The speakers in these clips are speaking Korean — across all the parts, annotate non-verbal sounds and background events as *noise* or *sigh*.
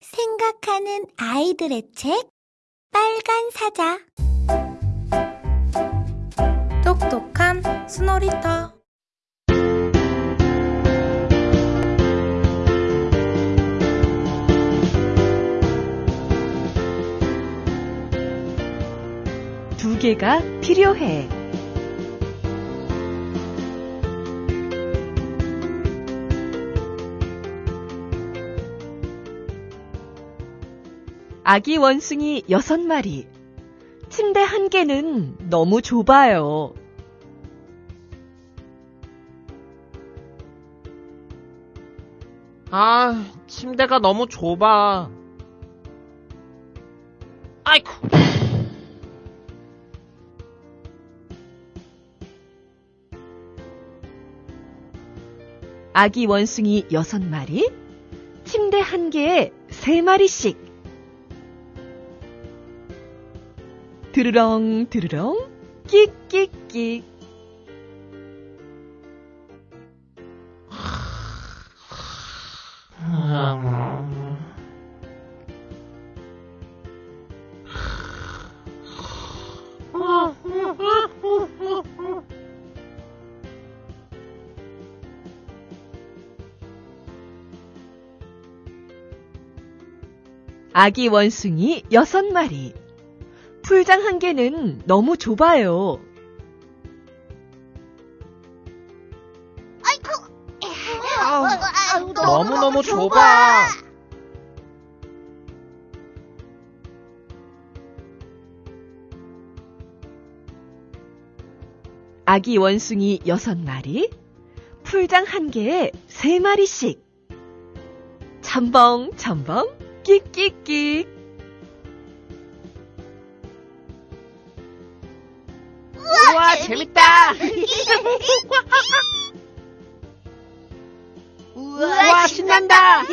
생각하는 아이들의 책 빨간 사자 똑똑한 스노리터 두 개가 필요해. 아기 원숭이 여섯 마리. 침대 한 개는 너무 좁아요. 아, 침대가 너무 좁아. 아이쿠. 아기 원숭이 여섯 마리. 침대 한 개에 세 마리씩. 드르렁 드르렁 끽끽끽 아기 원숭이 여섯 마리. 풀장 한 개는 너무 좁아요. 아이고 너무너무 좁아. 아기 원숭이 여섯 마리, 풀장 한 개에 세 마리씩. 첨벙, 첨벙, 끽끽끽. 재밌다. *laughs* 우와, 신난다. *laughs*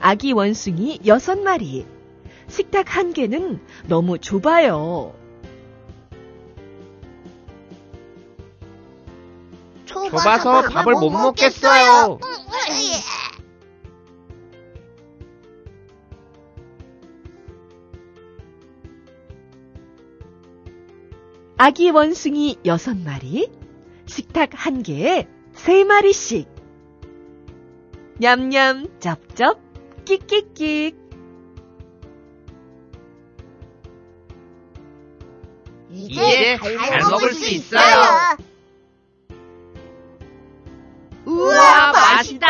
아기 원숭이 여섯 마리. 식탁 한 개는 너무 좁아요. 좁아서 밥을 못 먹겠어요. 아기 원숭이 여섯 마리, 식탁 한 개에 세 마리씩. 냠냠, 쩝쩝, 끽끽끽. 이제 잘 먹을 수 있어요. 우와, 맛있다.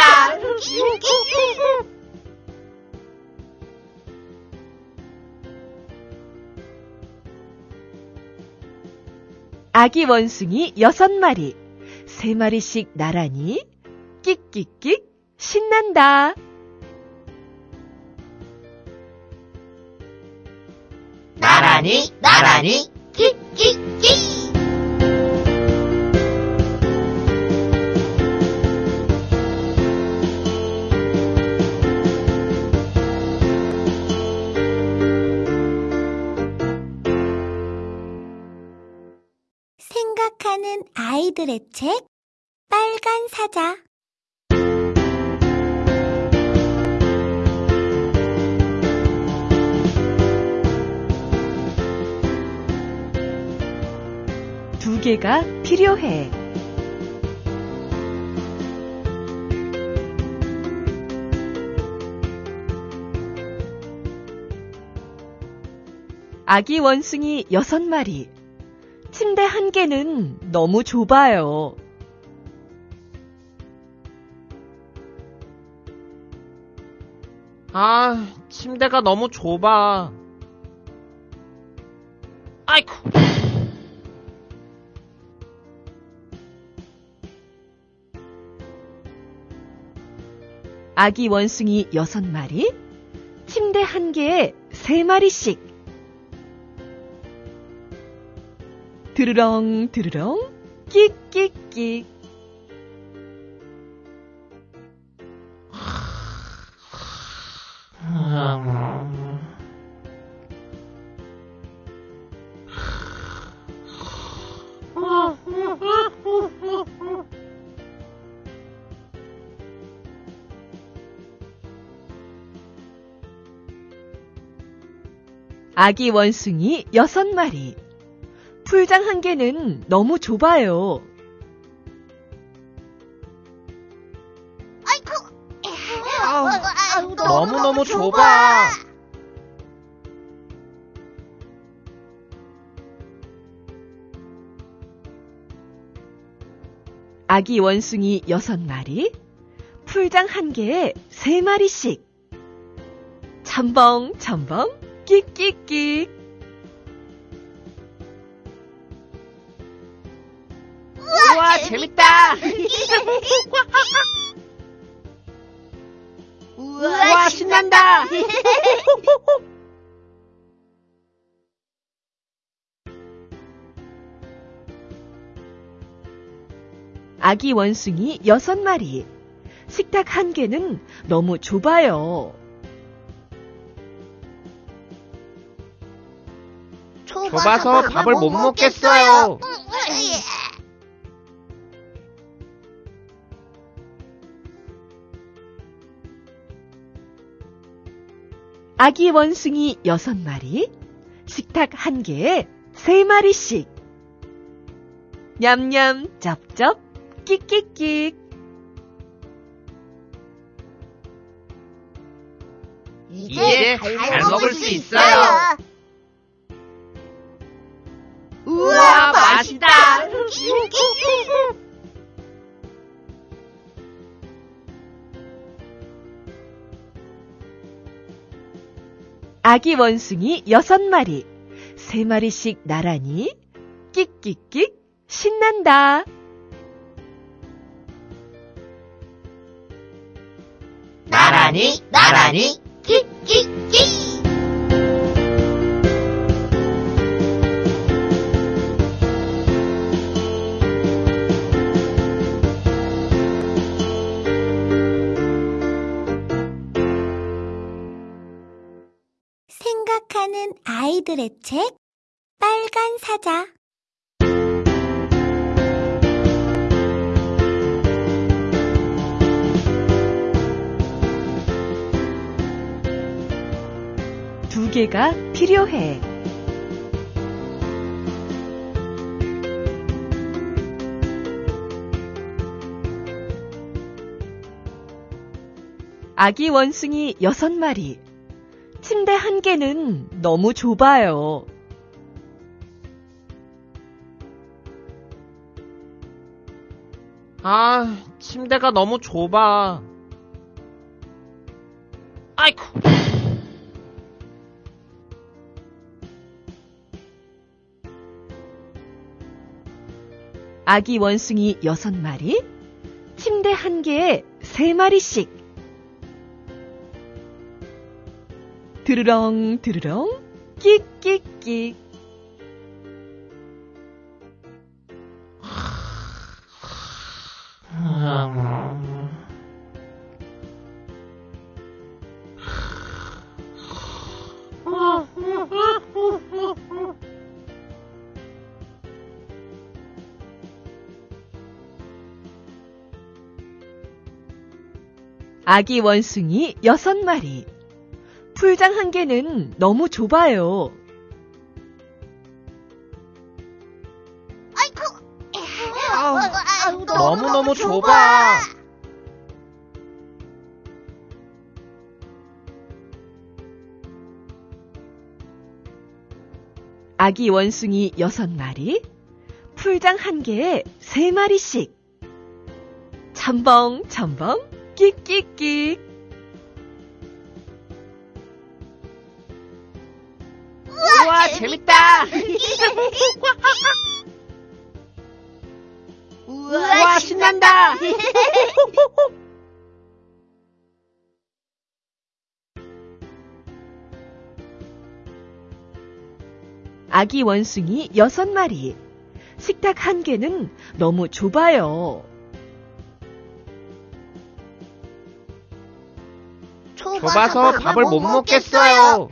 아기 원숭이 여섯 마리, 세 마리씩 나란히 끽끽끽 신난다. 나란히, 나란히, 끼끼끼 생각하는 아이들의 책 빨간 사자 두 개가 필요해. 아기 원숭이 여섯 마리. 침대 한 개는 너무 좁아요. 아, 침대가 너무 좁아. 아이쿠. 아기 원숭이 여섯 마리. 침대 한 개에 세 마리씩. 드르렁 드르렁 끽끽끽 아기 원숭이 여섯 마리. 풀장 한 개는 너무 좁아요. 아이고, 너무너무 좁아. 아기 원숭이 6마리. 풀장 한 개에 3마리씩. 첨벙, 첨벙, 끽끽끽. 재밌다. *laughs* 우와, 신난다. *laughs* 아기 원숭이 6마리. 식탁 한 개는 너무 좁아요. 좁아서 밥을 못 먹겠어요. 아기 원숭이 6마리. 식탁 한 개에 3마리씩. 냠냠, 쩝쩝, 끽끽끽. 이제 잘 먹을 수 있어요. 아기 원숭이 6마리. 3마리씩 나란히 끽끽끽 신난다. 나란히, 나란히, 끼끼끼. 생각하는 아이들의 책 빨간 사자 두 개가 필요해. 아기 원숭이 6마리. 침대 한 개는 너무 좁아요. 아, 침대가 너무 좁아. 아이쿠. 아기 원숭이 6마리. 침대 한 개에 3마리씩. 드르렁 드르렁 끽끽끽. 아기 원숭이 6마리. 풀장 한 개는 너무 좁아요. 아이고, 너무너무 좁아. 아기 원숭이 6마리. 풀장 한 개에 3마리씩. 첨벙, 첨벙, 끽끽끽. 재밌다. *laughs* 우와, 신난다. *laughs* 아기 원숭이 6마리. 식탁 한 개는 너무 좁아요. 좁아서 밥을 못 먹겠어요.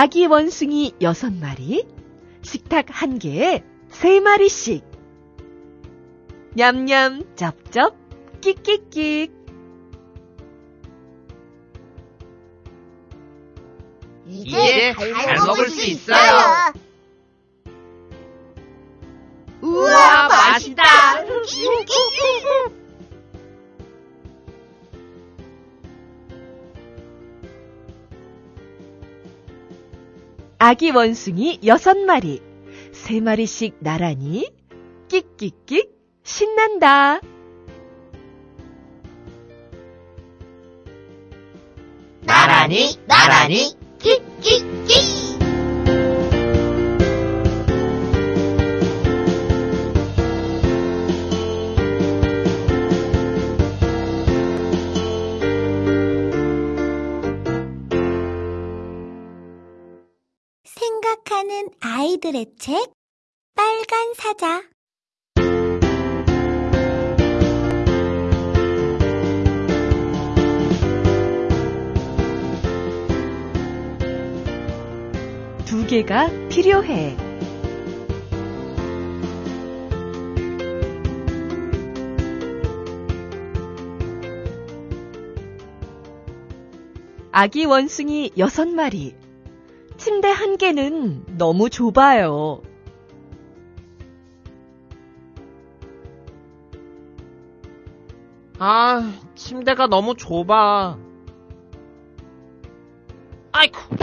아기 원숭이 6마리. 식탁 한 개에 3마리씩. 냠냠, 쩝쩝, 끽끽끽. 이제 잘 먹을 수 있어요. 우와, 맛있다. 아기 원숭이 여섯 마리, 세 마리씩 나란히 끽끽끽 신난다. 나란히, 나란히, 끼끼 생각하는 아이들의 책 빨간 사자 두 개가 필요해. 아기 원숭이 여섯 마리. 침대 한 개는 너무 좁아요. 아, 침대가 너무 좁아. 아이쿠.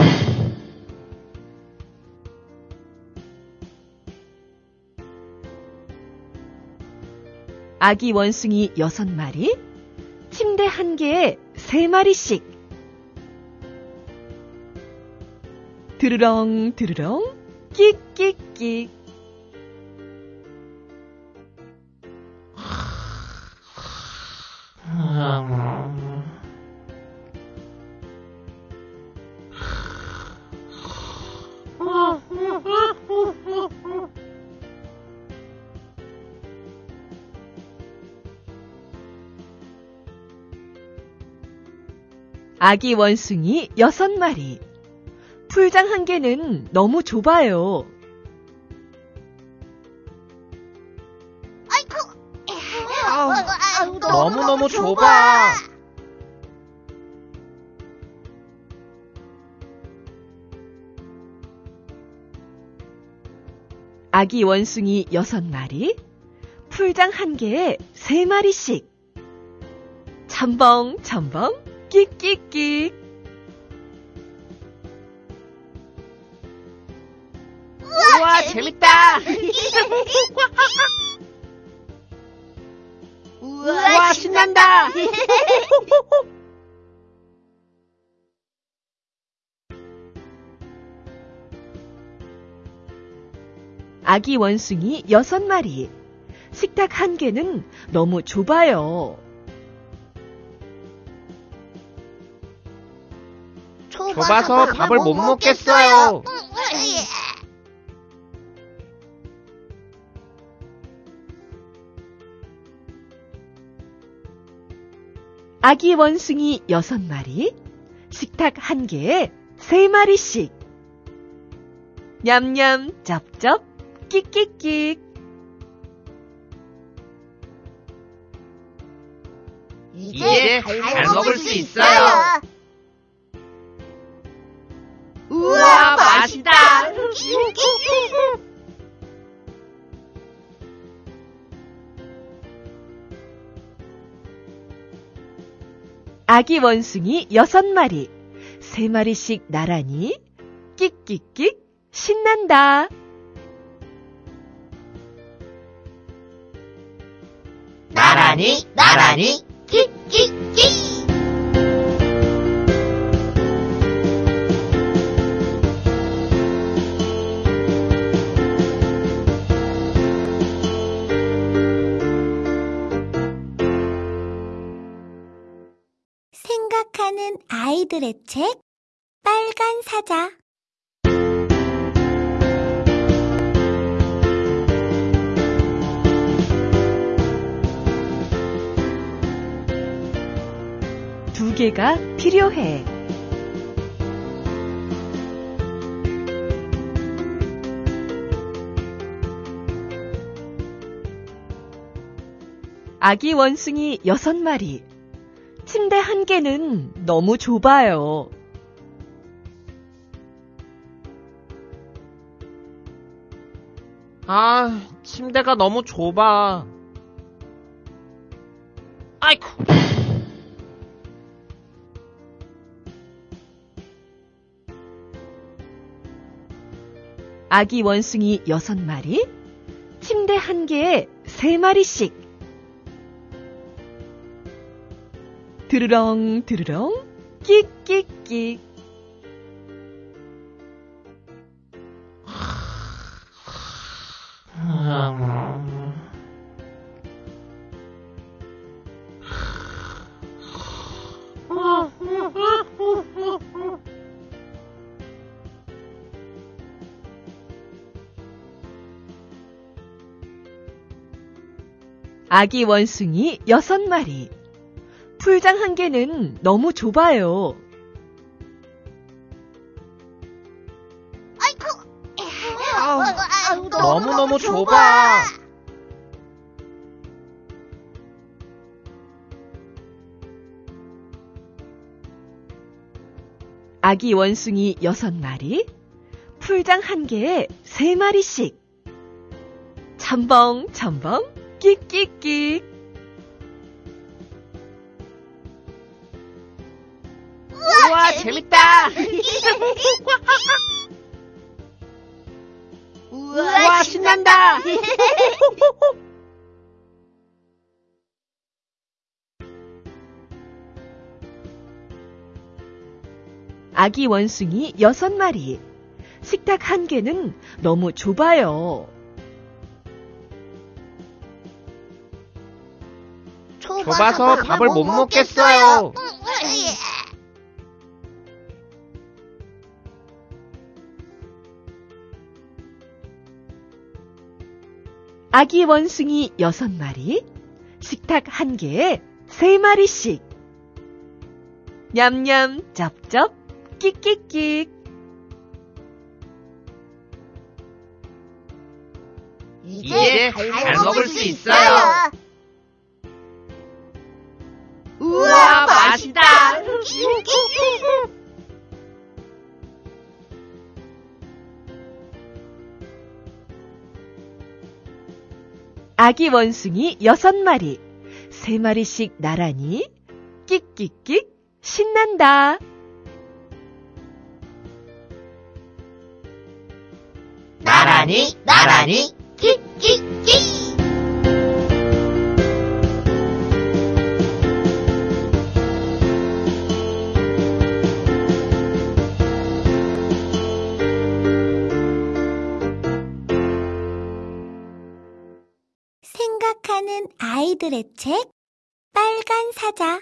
아기 원숭이 여섯 마리. 침대 한 개에 세 마리씩. 드르렁 드르렁 끽끽끽. 아기 원숭이 여섯 마리. 풀장 한 개는 너무 좁아요. 아이고 너무너무 좁아. 아기 원숭이 여섯 마리. 풀장 한 개에 세 마리씩. 첨벙 첨벙 끽끽끽. 우와, 재밌다. *laughs* 우와, 신난다. *laughs* 아기 원숭이 여섯 마리. 식탁 한 개는 너무 좁아요. 좁아서 밥을 못 먹겠어요. 아기 원숭이 여섯 마리. 식탁 한 개에 세 마리씩. 냠냠, 쩝쩝, 끽끽끽. 이제 잘 먹을 수 있어요. 우와, 맛있다. 아기 원숭이 여섯 마리. 세 마리씩 나란히 끽끽끽 신난다. 나란히, 나란히, 끼끼끼. 아이들의 책 빨간 사자 두 개가 필요해. 아기 원숭이 6마리. 침대 한 개는 너무 좁아요. 아, 침대가 너무 좁아. 아이쿠. 아기 원숭이 6마리. 침대 한 개에 3마리씩. 드르렁 드르렁 끽끽끽. 아기 원숭이 6마리. 풀장 한 개는 너무 좁아요. 아이고, 너무너무 좁아. 아기 원숭이 6마리. 풀장 한 개에 3마리씩. 첨벙 첨벙 끽끽끽. 재밌다. *laughs* 우와, 신난다. *laughs* 아기 원숭이 6마리. 식탁 한 개는 너무 좁아요. 좁아서 밥을 못 먹겠어요. 아기 원숭이 6마리. 식탁 한 개에 3마리씩. 냠냠 쩝쩝 끽끽끽. 이제 잘 먹을 수 있어요. 아기 원숭이 6마리. 3마리씩 나란히 끽끽끽 신난다. 나란히, 나란히. 아이들의 책 빨간 사자